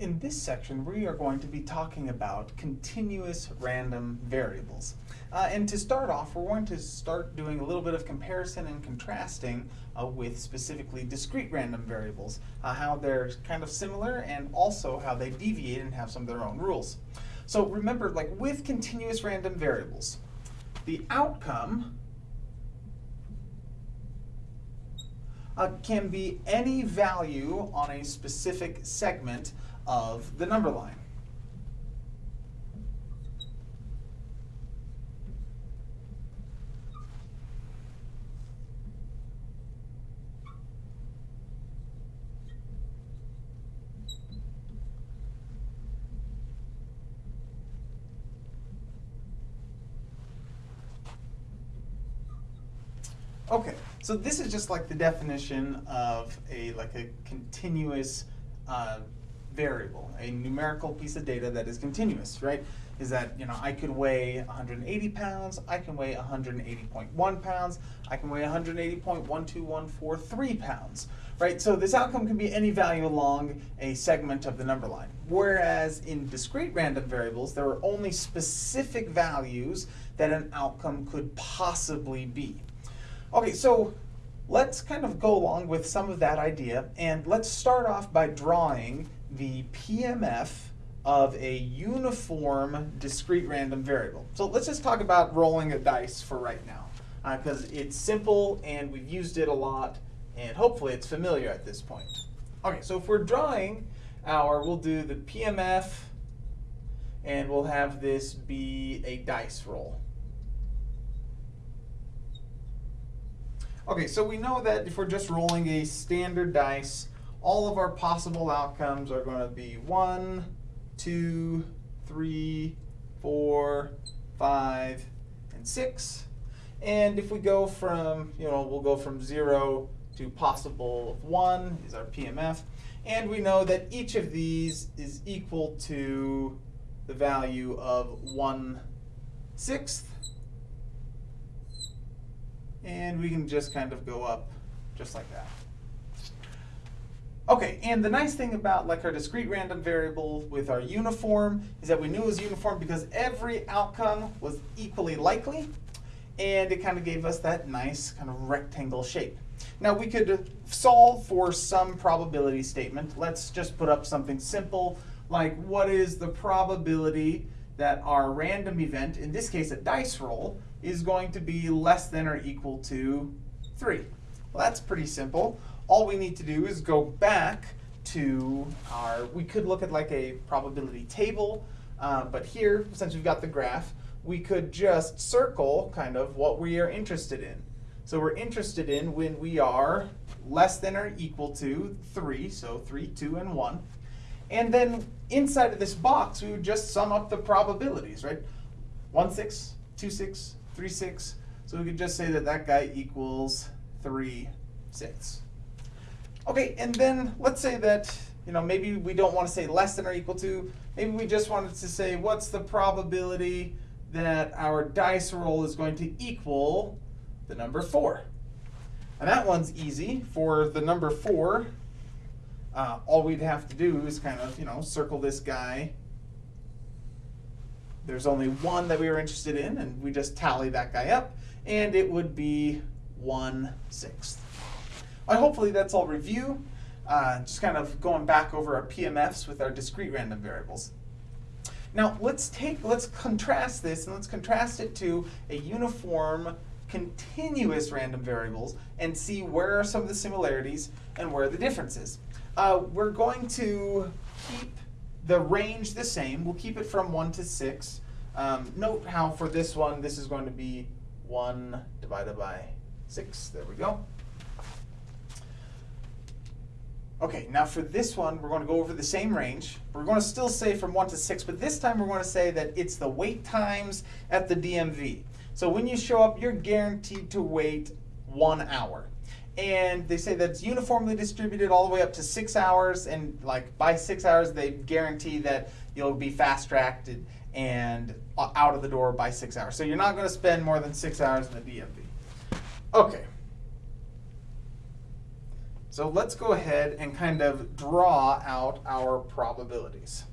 In this section, we are going to be talking about continuous random variables. Uh, and to start off, we're going to start doing a little bit of comparison and contrasting uh, with specifically discrete random variables, uh, how they're kind of similar and also how they deviate and have some of their own rules. So remember, like with continuous random variables, the outcome uh, can be any value on a specific segment of the number line. Okay, so this is just like the definition of a like a continuous uh, variable, a numerical piece of data that is continuous, right? Is that, you know, I could weigh 180 pounds, I can weigh 180.1 pounds, I can weigh 180.12143 pounds, right? So this outcome can be any value along a segment of the number line. Whereas in discrete random variables, there are only specific values that an outcome could possibly be. Okay, so let's kind of go along with some of that idea and let's start off by drawing the PMF of a uniform discrete random variable. So let's just talk about rolling a dice for right now because uh, it's simple and we've used it a lot and hopefully it's familiar at this point. Okay, so if we're drawing our, we'll do the PMF and we'll have this be a dice roll. Okay, so we know that if we're just rolling a standard dice, all of our possible outcomes are going to be one, two, three, four, five, and six. And if we go from, you know, we'll go from zero to possible of one is our PMF. And we know that each of these is equal to the value of one sixth. And we can just kind of go up just like that. Okay, and the nice thing about like our discrete random variable with our uniform is that we knew it was uniform because every outcome was equally likely and it kind of gave us that nice kind of rectangle shape. Now we could solve for some probability statement. Let's just put up something simple like what is the probability that our random event, in this case a dice roll, is going to be less than or equal to 3. Well, that's pretty simple all we need to do is go back to our, we could look at like a probability table, uh, but here, since we've got the graph, we could just circle kind of what we are interested in. So we're interested in when we are less than or equal to 3, so 3, 2, and 1. And then inside of this box, we would just sum up the probabilities, right? 1, 6, 2, 6, 3, 6. So we could just say that that guy equals 3, 6. Okay, and then let's say that, you know, maybe we don't want to say less than or equal to. Maybe we just wanted to say what's the probability that our dice roll is going to equal the number 4. And that one's easy. For the number 4, uh, all we'd have to do is kind of, you know, circle this guy. There's only one that we were interested in, and we just tally that guy up, and it would be 1 sixth. Uh, hopefully that's all review. Uh, just kind of going back over our PMFs with our discrete random variables. Now let's take, let's contrast this and let's contrast it to a uniform continuous random variables and see where are some of the similarities and where are the differences. Uh, we're going to keep the range the same. We'll keep it from 1 to 6. Um, note how for this one, this is going to be 1 divided by 6. There we go. Okay, now for this one, we're going to go over the same range. We're going to still say from 1 to 6, but this time we're going to say that it's the wait times at the DMV. So when you show up, you're guaranteed to wait one hour. And they say that it's uniformly distributed all the way up to six hours, and like by six hours, they guarantee that you'll be fast-tracked and out of the door by six hours. So you're not going to spend more than six hours in the DMV. Okay. So let's go ahead and kind of draw out our probabilities.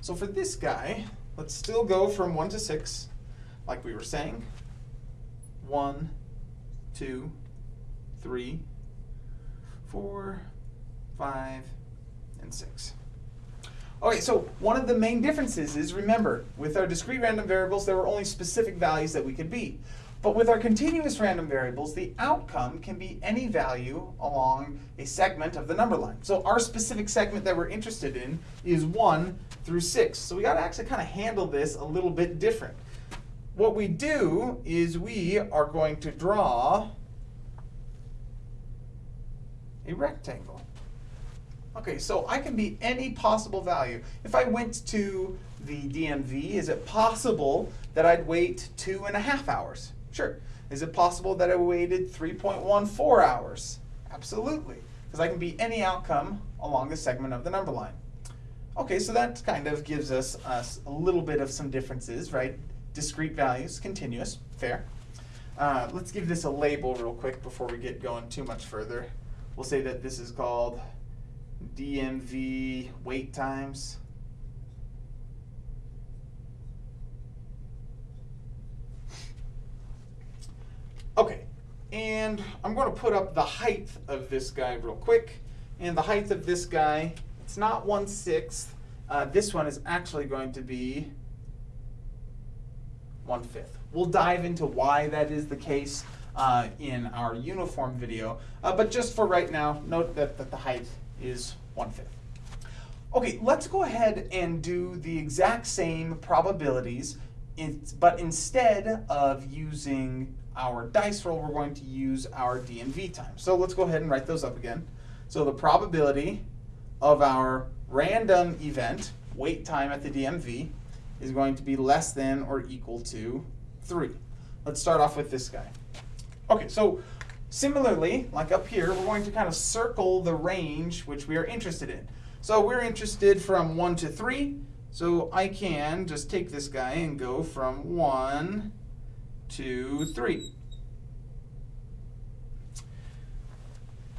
So for this guy, let's still go from 1 to 6, like we were saying. 1, 2, 3, 4, 5, and 6. Okay, so one of the main differences is, remember, with our discrete random variables, there were only specific values that we could be. But with our continuous random variables, the outcome can be any value along a segment of the number line. So our specific segment that we're interested in is 1 through 6. So we got to actually kind of handle this a little bit different. What we do is we are going to draw a rectangle. Okay, so I can be any possible value. If I went to the DMV, is it possible that I'd wait two and a half hours? Sure. Is it possible that I waited 3.14 hours? Absolutely, because I can be any outcome along the segment of the number line. Okay, so that kind of gives us, us a little bit of some differences, right? Discrete values, continuous, fair. Uh, let's give this a label real quick before we get going too much further. We'll say that this is called DMV wait times. Okay, and I'm going to put up the height of this guy real quick. And the height of this guy, it's not 1 sixth. Uh, this one is actually going to be 1 fifth. We'll dive into why that is the case uh, in our uniform video. Uh, but just for right now, note that, that the height is 1 fifth. Okay, let's go ahead and do the exact same probabilities, but instead of using our dice roll, we're going to use our DMV time. So let's go ahead and write those up again. So the probability of our random event, wait time at the DMV, is going to be less than or equal to 3. Let's start off with this guy. Okay, so similarly, like up here, we're going to kind of circle the range which we are interested in. So we're interested from 1 to 3, so I can just take this guy and go from 1 two, three.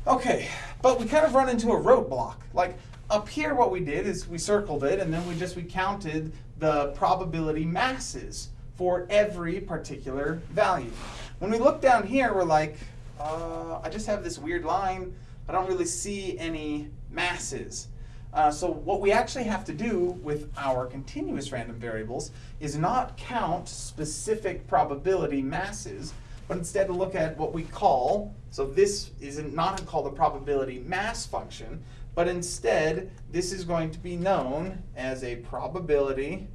Okay, but we kind of run into a roadblock. Like up here what we did is we circled it and then we just we counted the probability masses for every particular value. When we look down here, we're like, uh, I just have this weird line. I don't really see any masses. Uh, so what we actually have to do with our continuous random variables is not count specific probability masses, but instead look at what we call, so this is not not called a probability mass function, but instead this is going to be known as a probability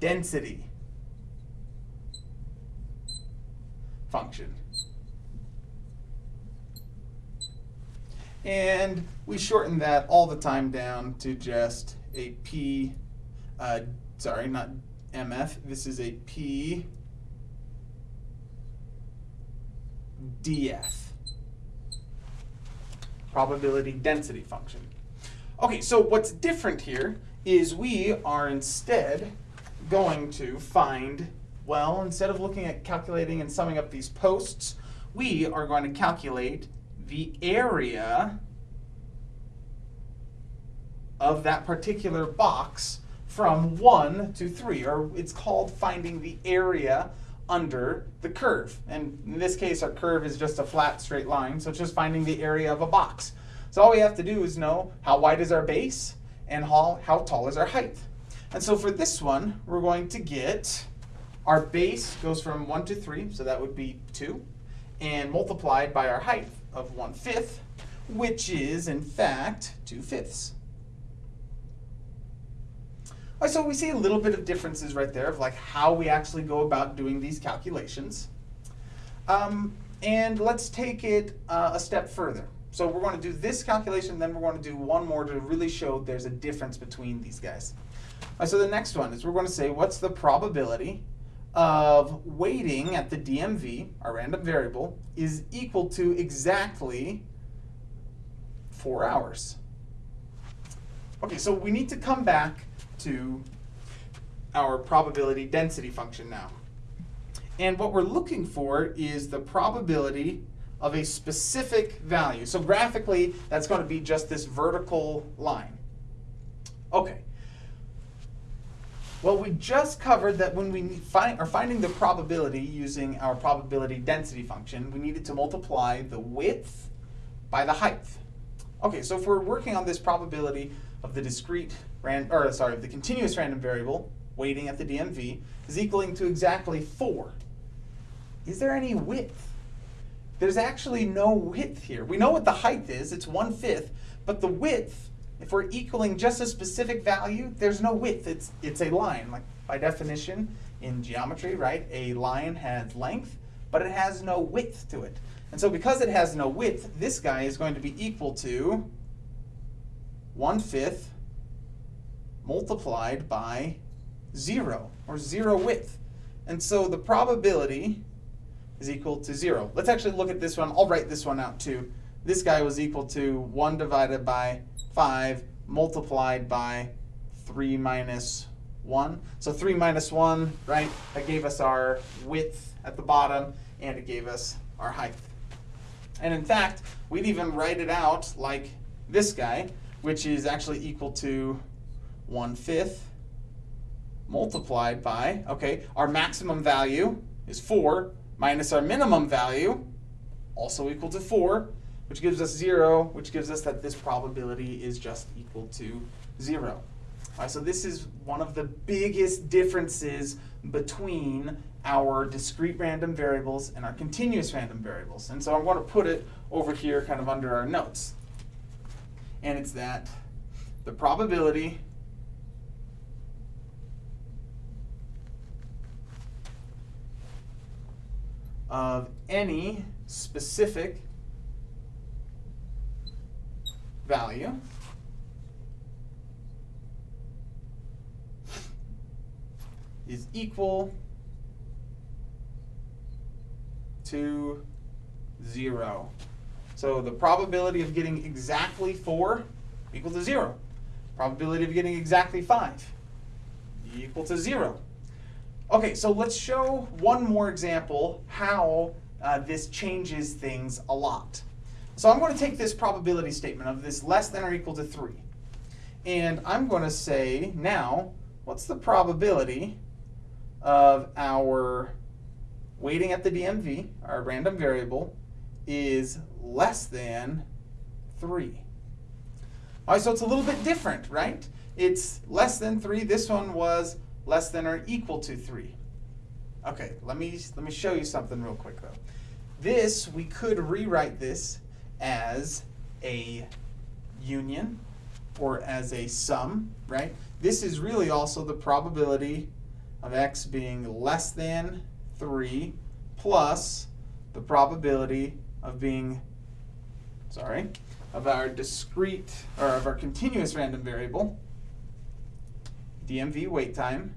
density function. And we shorten that all the time down to just a P, uh, sorry, not MF, this is a P DF, probability density function. Okay, so what's different here is we are instead going to find, well, instead of looking at calculating and summing up these posts, we are going to calculate the area of that particular box from 1 to 3, or it's called finding the area under the curve. And in this case, our curve is just a flat straight line, so it's just finding the area of a box. So all we have to do is know how wide is our base and how, how tall is our height. And so for this one, we're going to get our base goes from 1 to 3, so that would be 2, and multiplied by our height of 1 fifth, which is in fact 2 fifths. Right, so we see a little bit of differences right there of like how we actually go about doing these calculations. Um, and let's take it uh, a step further. So we're going to do this calculation, then we're going to do one more to really show there's a difference between these guys. So the next one is we're going to say what's the probability of waiting at the DMV, our random variable, is equal to exactly four hours. Okay, so we need to come back to our probability density function now. And what we're looking for is the probability of a specific value. So graphically, that's going to be just this vertical line. Okay. Well, we just covered that when we find, are finding the probability using our probability density function, we needed to multiply the width by the height. Okay, so if we're working on this probability of the discrete, ran, or sorry, of the continuous random variable, waiting at the DMV, is equaling to exactly 4. Is there any width? There's actually no width here. We know what the height is, it's one-fifth, but the width, if we're equaling just a specific value, there's no width, it's, it's a line. Like by definition, in geometry, right, a line has length, but it has no width to it. And so because it has no width, this guy is going to be equal to 1 fifth multiplied by 0, or 0 width. And so the probability is equal to 0. Let's actually look at this one. I'll write this one out too. This guy was equal to 1 divided by 5 multiplied by 3 minus 1. So 3 minus 1, right, that gave us our width at the bottom, and it gave us our height. And in fact, we'd even write it out like this guy, which is actually equal to 1 fifth multiplied by, okay, our maximum value is 4 minus our minimum value, also equal to 4, which gives us 0, which gives us that this probability is just equal to 0. All right, so this is one of the biggest differences between our discrete random variables and our continuous random variables. And so I want to put it over here kind of under our notes. And it's that the probability of any specific value is equal to 0. So the probability of getting exactly 4 equal to 0. Probability of getting exactly 5 equal to 0. Okay, so let's show one more example how uh, this changes things a lot. So I'm going to take this probability statement of this less than or equal to 3. And I'm going to say now, what's the probability of our waiting at the DMV, our random variable, is less than 3. All right, so it's a little bit different, right? It's less than 3. This one was less than or equal to 3. Okay, let me, let me show you something real quick though. This, we could rewrite this as a union or as a sum, right? This is really also the probability of x being less than 3 plus the probability of being, sorry, of our discrete, or of our continuous random variable, DMV wait time,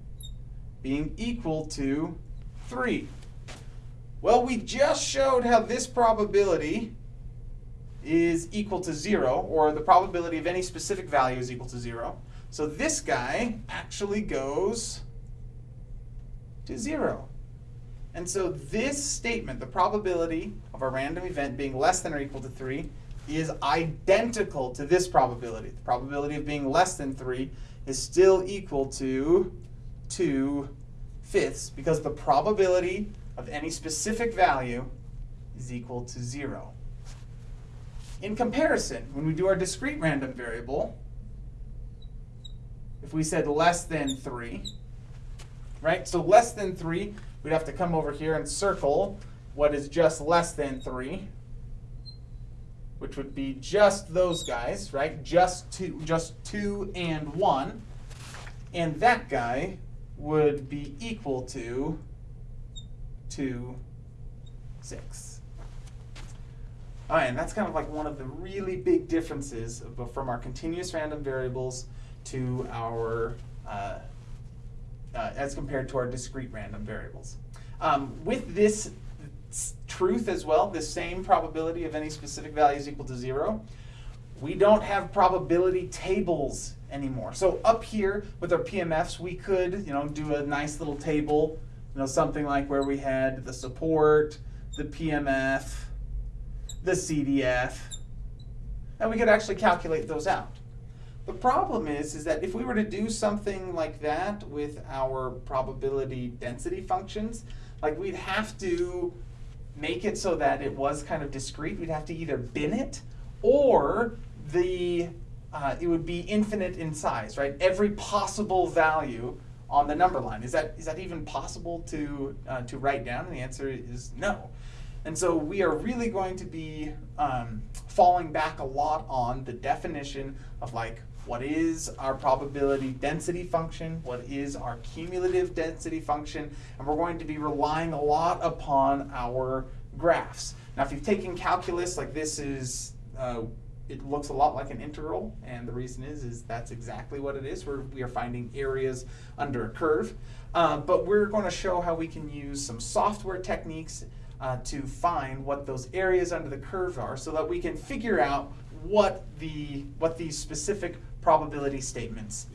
being equal to 3. Well, we just showed how this probability is equal to 0, or the probability of any specific value is equal to 0. So this guy actually goes to 0. And so this statement, the probability of a random event being less than or equal to 3, is identical to this probability. The probability of being less than 3 is still equal to 2 fifths because the probability of any specific value is equal to 0. In comparison, when we do our discrete random variable, if we said less than 3, right? So less than 3, we'd have to come over here and circle what is just less than 3, which would be just those guys, right? Just two, just 2 and 1. And that guy would be equal to 2, 6. All right, and that's kind of like one of the really big differences from our continuous random variables to our, uh, uh, as compared to our discrete random variables. Um, with this truth as well, the same probability of any specific value is equal to zero, we don't have probability tables anymore. So up here with our PMFs, we could, you know, do a nice little table, you know, something like where we had the support, the PMF, the CDF, and we could actually calculate those out. The problem is, is that if we were to do something like that with our probability density functions, like we'd have to make it so that it was kind of discrete. We'd have to either bin it or the uh, it would be infinite in size, right? Every possible value on the number line. Is that is that even possible to uh, to write down? And the answer is no. And so we are really going to be um, falling back a lot on the definition of like what is our probability density function, what is our cumulative density function, and we're going to be relying a lot upon our graphs. Now if you've taken calculus, like this is, uh, it looks a lot like an integral, and the reason is, is that's exactly what it is. We're, we are finding areas under a curve. Uh, but we're going to show how we can use some software techniques uh, to find what those areas under the curve are so that we can figure out what the what these specific probability statements.